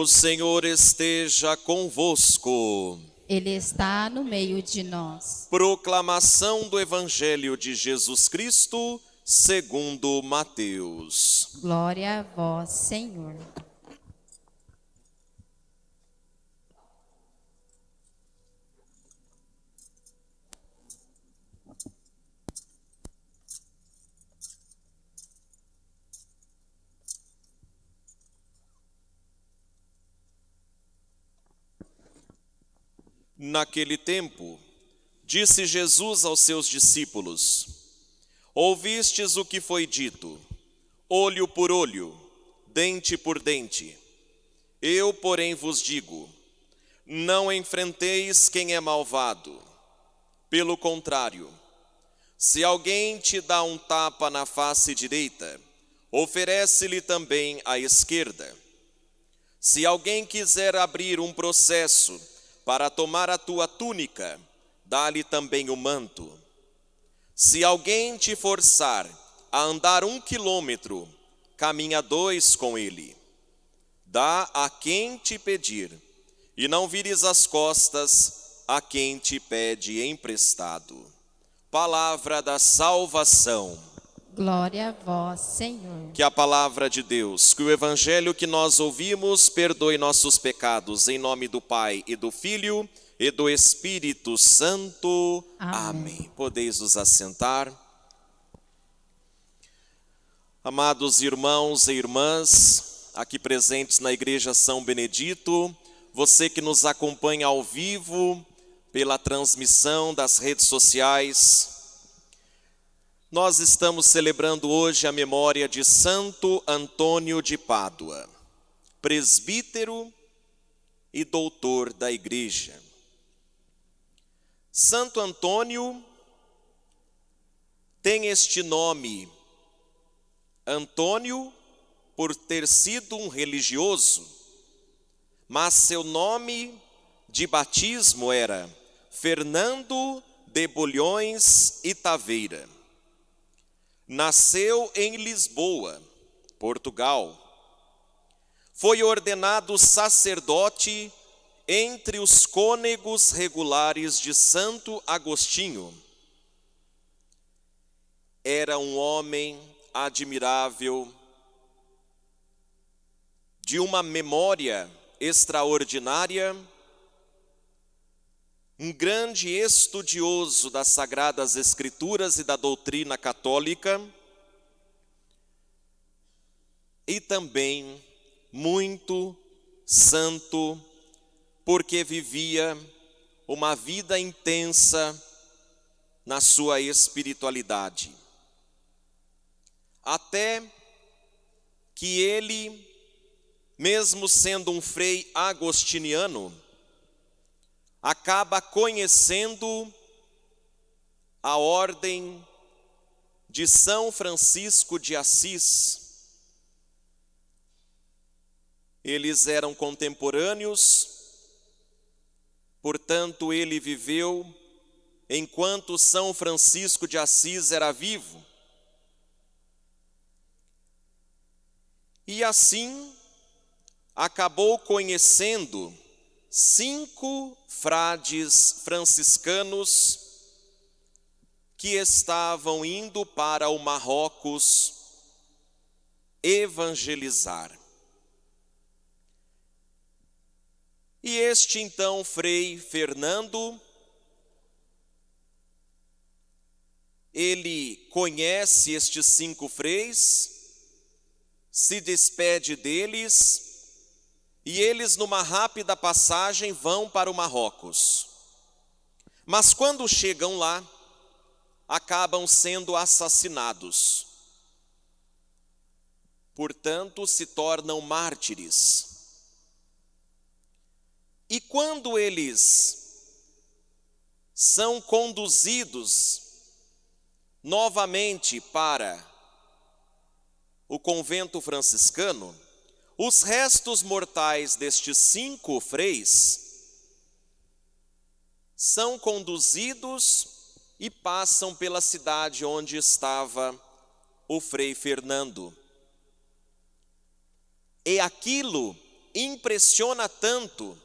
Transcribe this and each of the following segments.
O Senhor esteja convosco. Ele está no meio de nós. Proclamação do Evangelho de Jesus Cristo, segundo Mateus. Glória a vós, Senhor. Naquele tempo, disse Jesus aos seus discípulos: Ouvistes o que foi dito, olho por olho, dente por dente. Eu, porém, vos digo: não enfrenteis quem é malvado. Pelo contrário, se alguém te dá um tapa na face direita, oferece-lhe também a esquerda. Se alguém quiser abrir um processo, para tomar a tua túnica, dá-lhe também o manto. Se alguém te forçar a andar um quilômetro, caminha dois com ele. Dá a quem te pedir, e não vires as costas a quem te pede emprestado. Palavra da salvação. Glória a vós, Senhor. Que a palavra de Deus, que o evangelho que nós ouvimos perdoe nossos pecados, em nome do Pai e do Filho e do Espírito Santo. Amém. Amém. Podeis os assentar. Amados irmãos e irmãs, aqui presentes na Igreja São Benedito, você que nos acompanha ao vivo pela transmissão das redes sociais, nós estamos celebrando hoje a memória de Santo Antônio de Pádua, presbítero e doutor da Igreja. Santo Antônio tem este nome, Antônio, por ter sido um religioso, mas seu nome de batismo era Fernando de Bolhões e Taveira. Nasceu em Lisboa, Portugal. Foi ordenado sacerdote entre os cônegos regulares de Santo Agostinho. Era um homem admirável, de uma memória extraordinária um grande estudioso das Sagradas Escrituras e da doutrina católica, e também muito santo, porque vivia uma vida intensa na sua espiritualidade. Até que ele, mesmo sendo um frei agostiniano, acaba conhecendo a ordem de São Francisco de Assis. Eles eram contemporâneos, portanto, ele viveu enquanto São Francisco de Assis era vivo. E assim acabou conhecendo cinco frades franciscanos que estavam indo para o Marrocos evangelizar. E este então Frei Fernando, ele conhece estes cinco freis, se despede deles e eles, numa rápida passagem, vão para o Marrocos. Mas quando chegam lá, acabam sendo assassinados. Portanto, se tornam mártires. E quando eles são conduzidos novamente para o convento franciscano, os restos mortais destes cinco freis são conduzidos e passam pela cidade onde estava o frei Fernando. E aquilo impressiona tanto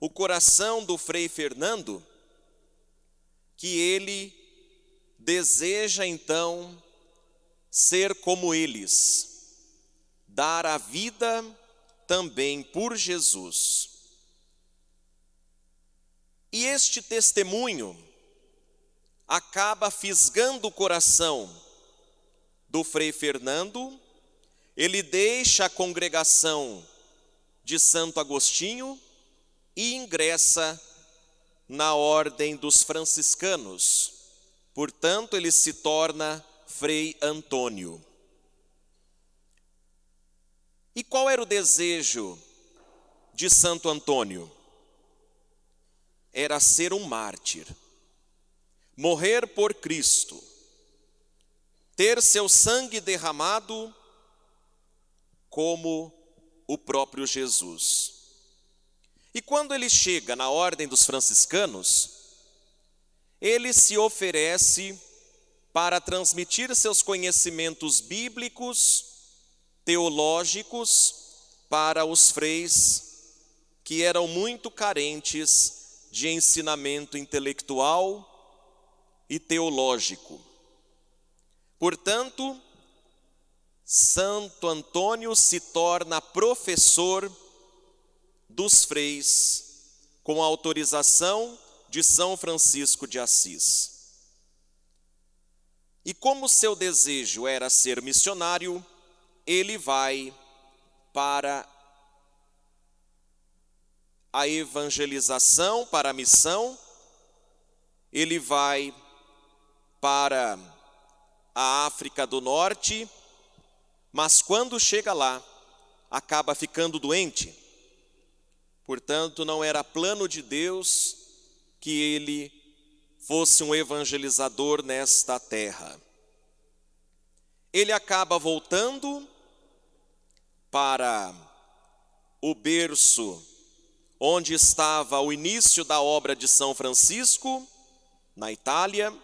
o coração do Frei Fernando que ele deseja então ser como eles, dar a vida também por Jesus. E este testemunho acaba fisgando o coração do Frei Fernando, ele deixa a congregação de Santo Agostinho e ingressa na ordem dos franciscanos. Portanto, ele se torna Frei Antônio. E qual era o desejo de Santo Antônio? Era ser um mártir, morrer por Cristo, ter seu sangue derramado como o próprio Jesus. E quando ele chega na ordem dos franciscanos, ele se oferece para transmitir seus conhecimentos bíblicos, teológicos, para os freis que eram muito carentes de ensinamento intelectual e teológico. Portanto, Santo Antônio se torna professor dos freis, com autorização de São Francisco de Assis. E como seu desejo era ser missionário, ele vai para a evangelização, para a missão, ele vai para a África do Norte, mas quando chega lá, acaba ficando doente. Portanto, não era plano de Deus que ele fosse um evangelizador nesta terra. Ele acaba voltando para o berço onde estava o início da obra de São Francisco, na Itália,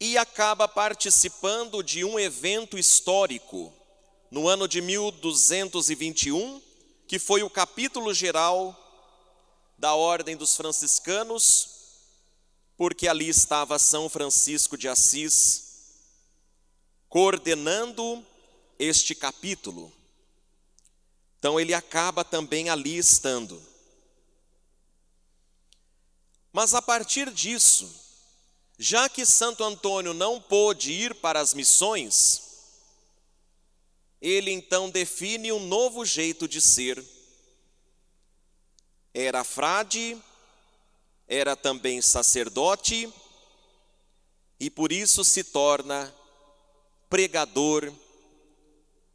e acaba participando de um evento histórico no ano de 1221 que foi o capítulo geral da Ordem dos Franciscanos, porque ali estava São Francisco de Assis coordenando este capítulo. Então ele acaba também ali estando. Mas a partir disso, já que Santo Antônio não pôde ir para as missões, ele então define um novo jeito de ser. Era frade, era também sacerdote, e por isso se torna pregador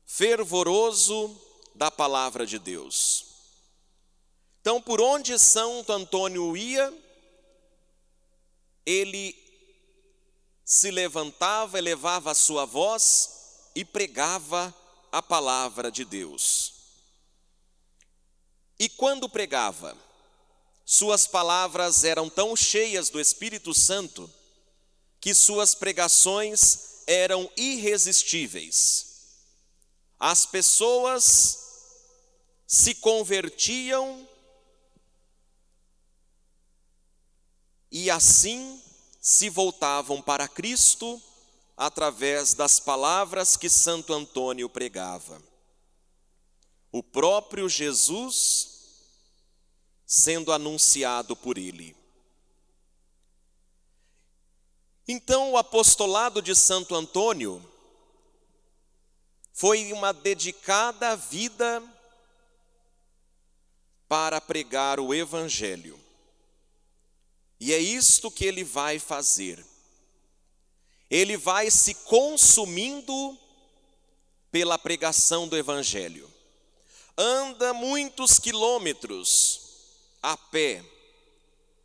fervoroso da palavra de Deus. Então, por onde Santo Antônio ia, ele se levantava, elevava a sua voz e pregava a palavra de Deus. E quando pregava, suas palavras eram tão cheias do Espírito Santo que suas pregações eram irresistíveis. As pessoas se convertiam e assim se voltavam para Cristo através das palavras que Santo Antônio pregava. O próprio Jesus sendo anunciado por ele. Então, o apostolado de Santo Antônio foi uma dedicada vida para pregar o Evangelho. E é isto que ele vai fazer ele vai se consumindo pela pregação do Evangelho. Anda muitos quilômetros a pé,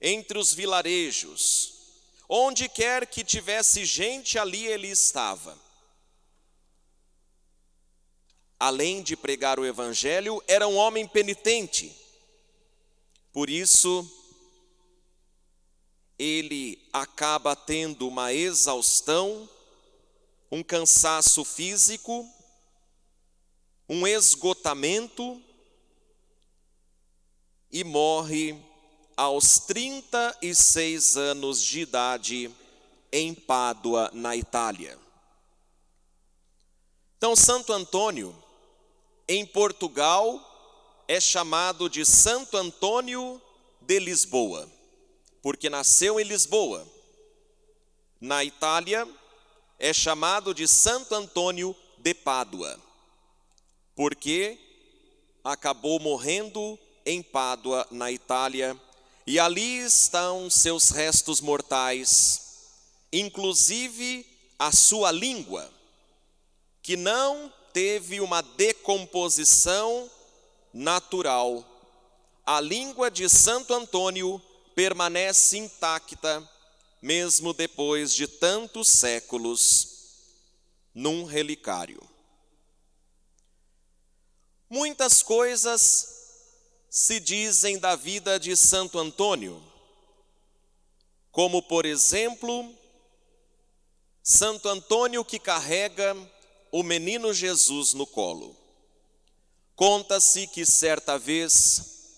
entre os vilarejos, onde quer que tivesse gente, ali ele estava. Além de pregar o Evangelho, era um homem penitente. Por isso, ele acaba tendo uma exaustão, um cansaço físico, um esgotamento e morre aos 36 anos de idade em Pádua, na Itália. Então, Santo Antônio, em Portugal, é chamado de Santo Antônio de Lisboa, porque nasceu em Lisboa. Na Itália, é chamado de Santo Antônio de Pádua, porque acabou morrendo em Pádua, na Itália, e ali estão seus restos mortais, inclusive a sua língua que não teve uma decomposição natural. A língua de Santo Antônio permanece intacta, mesmo depois de tantos séculos, num relicário. Muitas coisas se dizem da vida de Santo Antônio, como, por exemplo, Santo Antônio que carrega o menino Jesus no colo. Conta-se que certa vez,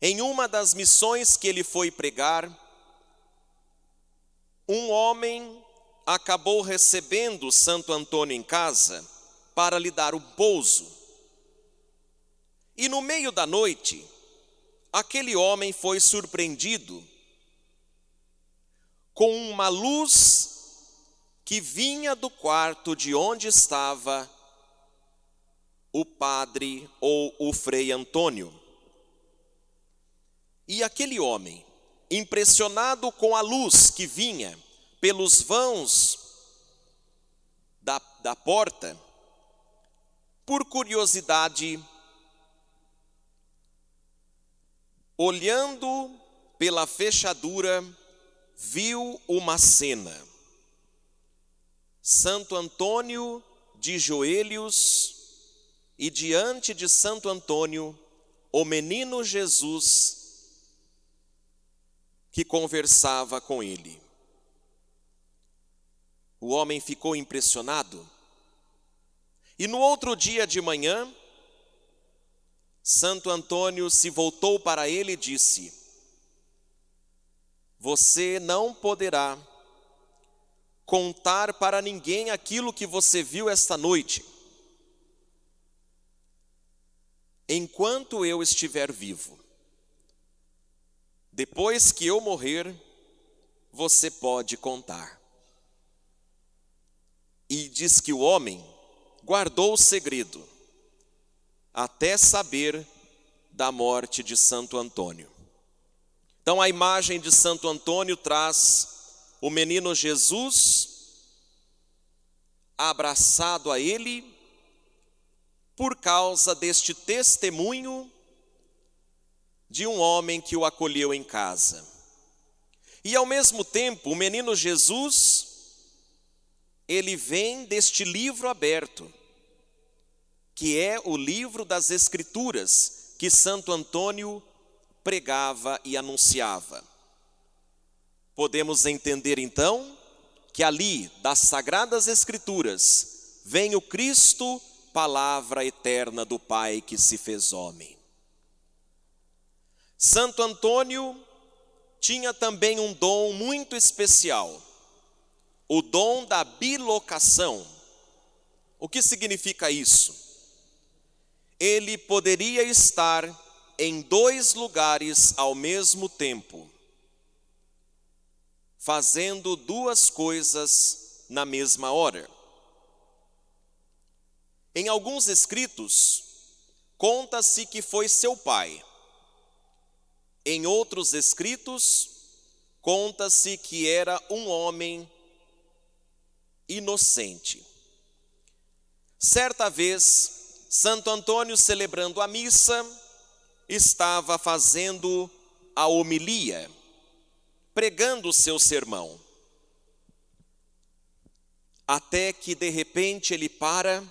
em uma das missões que ele foi pregar, um homem acabou recebendo Santo Antônio em casa para lhe dar um pouso. E no meio da noite, aquele homem foi surpreendido com uma luz que vinha do quarto de onde estava o padre ou o frei Antônio. E aquele homem, impressionado com a luz que vinha pelos vãos da, da porta, por curiosidade, olhando pela fechadura, viu uma cena Santo Antônio de joelhos e diante de Santo Antônio, o menino Jesus que conversava com ele. O homem ficou impressionado. E no outro dia de manhã, Santo Antônio se voltou para ele e disse: Você não poderá contar para ninguém aquilo que você viu esta noite. Enquanto eu estiver vivo, depois que eu morrer, você pode contar. E diz que o homem guardou o segredo até saber da morte de Santo Antônio. Então a imagem de Santo Antônio traz o menino Jesus abraçado a ele por causa deste testemunho de um homem que o acolheu em casa. E ao mesmo tempo, o menino Jesus, ele vem deste livro aberto, que é o livro das Escrituras, que Santo Antônio pregava e anunciava. Podemos entender então que ali das sagradas escrituras vem o Cristo, palavra eterna do Pai que se fez homem. Santo Antônio tinha também um dom muito especial, o dom da bilocação. O que significa isso? Ele poderia estar em dois lugares ao mesmo tempo fazendo duas coisas na mesma hora. Em alguns escritos, conta-se que foi seu pai. Em outros escritos, conta-se que era um homem inocente. Certa vez, Santo Antônio, celebrando a missa, estava fazendo a homilia pregando o seu sermão. Até que de repente ele para,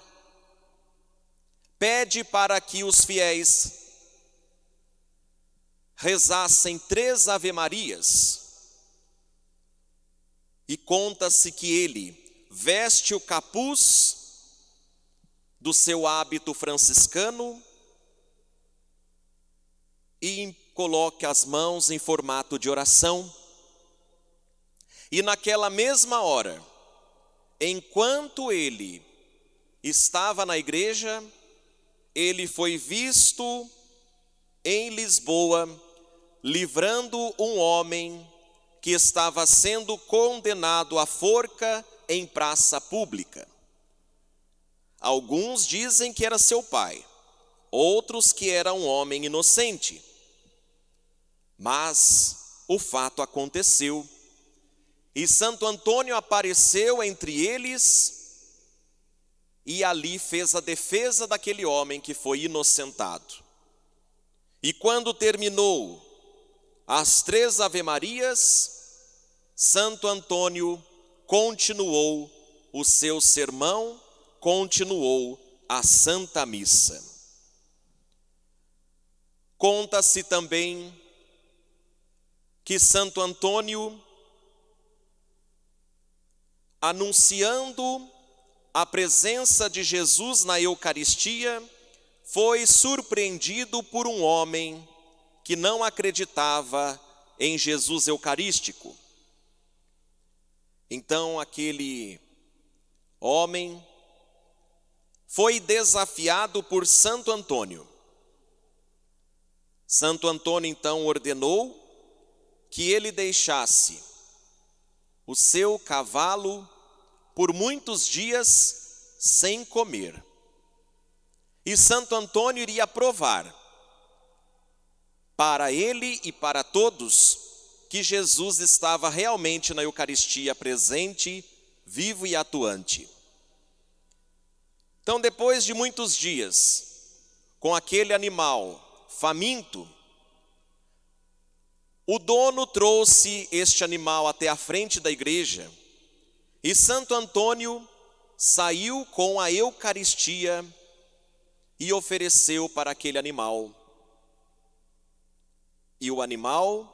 pede para que os fiéis rezassem três Ave-Marias, e conta-se que ele veste o capuz do seu hábito franciscano e coloque as mãos em formato de oração. E naquela mesma hora, enquanto ele estava na igreja, ele foi visto em Lisboa livrando um homem que estava sendo condenado à forca em praça pública. Alguns dizem que era seu pai, outros que era um homem inocente. Mas o fato aconteceu e Santo Antônio apareceu entre eles e ali fez a defesa daquele homem que foi inocentado. E quando terminou as três Ave-Marias, Santo Antônio continuou o seu sermão, continuou a Santa Missa. Conta-se também que Santo Antônio, anunciando a presença de Jesus na Eucaristia, foi surpreendido por um homem que não acreditava em Jesus Eucarístico. Então aquele homem foi desafiado por Santo Antônio. Santo Antônio então ordenou que ele deixasse o seu cavalo por muitos dias sem comer. E Santo Antônio iria provar para ele e para todos que Jesus estava realmente na Eucaristia presente, vivo e atuante. Então, depois de muitos dias, com aquele animal faminto, o dono trouxe este animal até a frente da igreja e Santo Antônio saiu com a Eucaristia e ofereceu para aquele animal. E o animal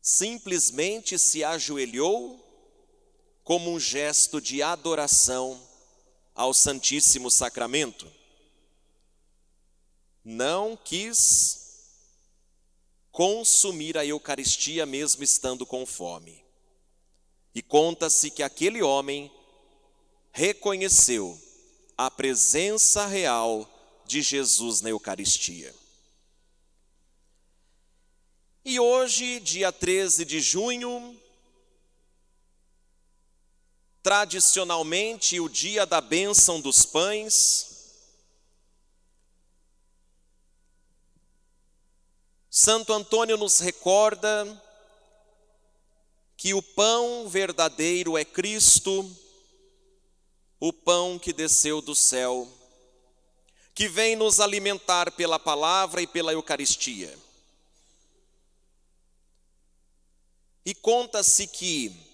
simplesmente se ajoelhou como um gesto de adoração ao Santíssimo Sacramento. Não quis consumir a Eucaristia mesmo estando com fome. E conta-se que aquele homem reconheceu a presença real de Jesus na Eucaristia. E hoje, dia 13 de junho, tradicionalmente o dia da bênção dos pães, Santo Antônio nos recorda que o pão verdadeiro é Cristo, o pão que desceu do céu, que vem nos alimentar pela palavra e pela Eucaristia. E conta-se que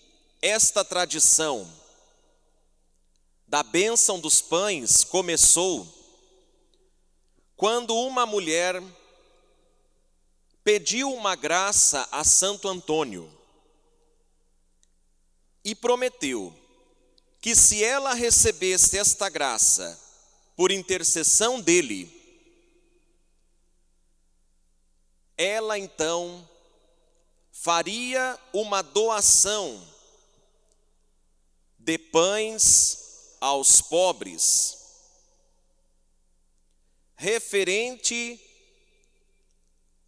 esta tradição da bênção dos pães começou quando uma mulher pediu uma graça a Santo Antônio e prometeu que se ela recebesse esta graça por intercessão dele, ela então faria uma doação de pães aos pobres, referente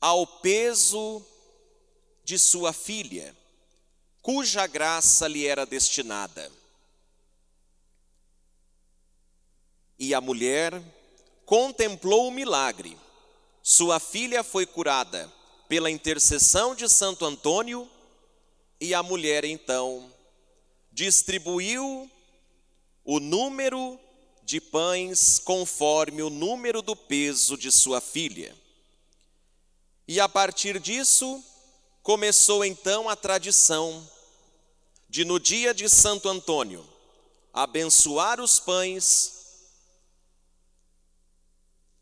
ao peso de sua filha cuja graça lhe era destinada. E a mulher contemplou o milagre. Sua filha foi curada pela intercessão de Santo Antônio, e a mulher então distribuiu o número de pães conforme o número do peso de sua filha. E a partir disso, começou então a tradição de no dia de Santo Antônio abençoar os pães,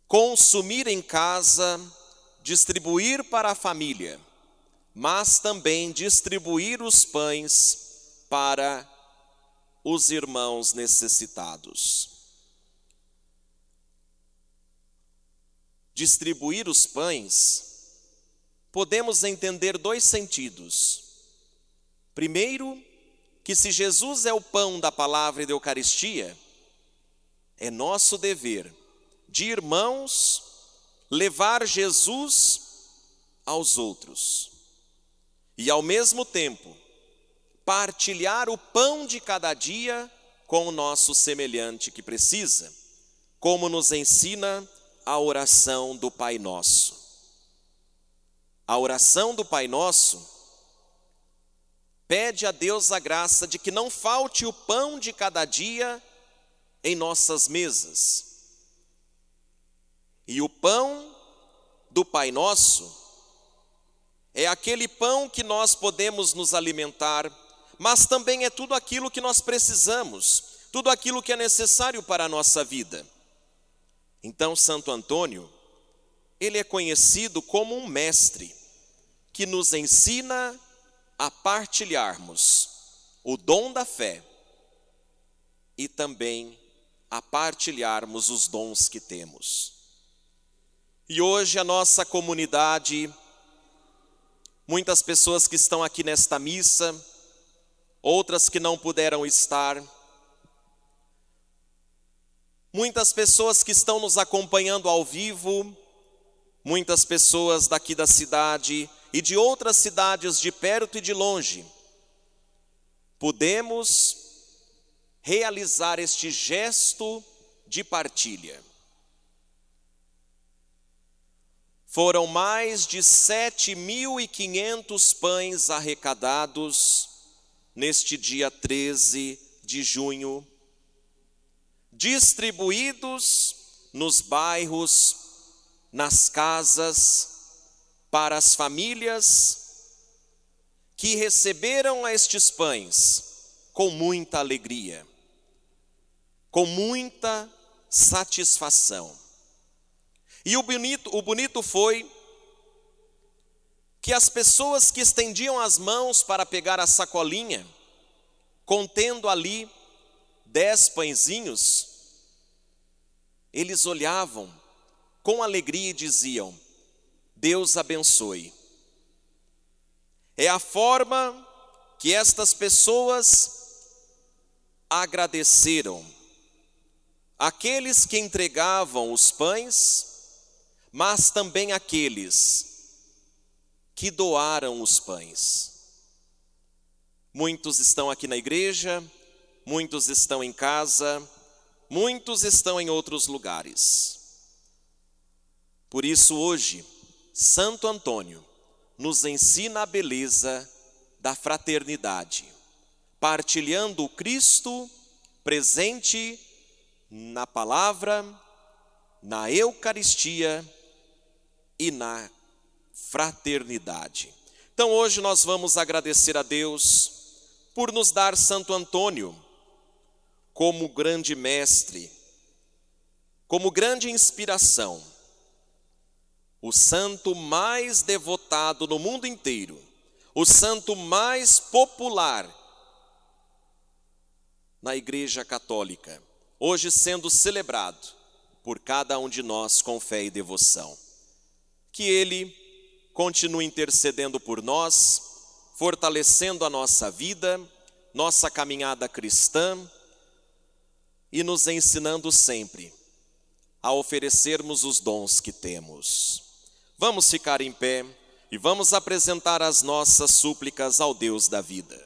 consumir em casa, distribuir para a família, mas também distribuir os pães para os irmãos necessitados. Distribuir os pães, podemos entender dois sentidos. Primeiro, que se Jesus é o pão da palavra e da Eucaristia, é nosso dever, de irmãos, levar Jesus aos outros. E ao mesmo tempo, partilhar o pão de cada dia com o nosso semelhante que precisa, como nos ensina a oração do Pai Nosso. A oração do Pai Nosso pede a Deus a graça de que não falte o pão de cada dia em nossas mesas. E o pão do Pai Nosso é aquele pão que nós podemos nos alimentar, mas também é tudo aquilo que nós precisamos, tudo aquilo que é necessário para a nossa vida. Então, Santo Antônio, ele é conhecido como um mestre que nos ensina a partilharmos o dom da fé e também a partilharmos os dons que temos. E hoje a nossa comunidade, muitas pessoas que estão aqui nesta missa, outras que não puderam estar, muitas pessoas que estão nos acompanhando ao vivo, muitas pessoas daqui da cidade e de outras cidades de perto e de longe, podemos realizar este gesto de partilha. Foram mais de 7.500 pães arrecadados neste dia 13 de junho, distribuídos nos bairros, nas casas, para as famílias que receberam estes pães com muita alegria, com muita satisfação. E o bonito, o bonito foi que as pessoas que estendiam as mãos para pegar a sacolinha, contendo ali dez pãezinhos, eles olhavam com alegria e diziam: Deus abençoe. É a forma que estas pessoas agradeceram aqueles que entregavam os pães, mas também aqueles que doaram os pães. Muitos estão aqui na igreja, muitos estão em casa, muitos estão em outros lugares. Por isso, hoje, Santo Antônio nos ensina a beleza da fraternidade, partilhando o Cristo presente na palavra, na Eucaristia e na fraternidade. Então hoje nós vamos agradecer a Deus por nos dar Santo Antônio como grande mestre, como grande inspiração o santo mais devotado no mundo inteiro, o santo mais popular na Igreja Católica, hoje sendo celebrado por cada um de nós com fé e devoção. Que ele continue intercedendo por nós, fortalecendo a nossa vida, nossa caminhada cristã e nos ensinando sempre a oferecermos os dons que temos. Vamos ficar em pé e vamos apresentar as nossas súplicas ao Deus da vida.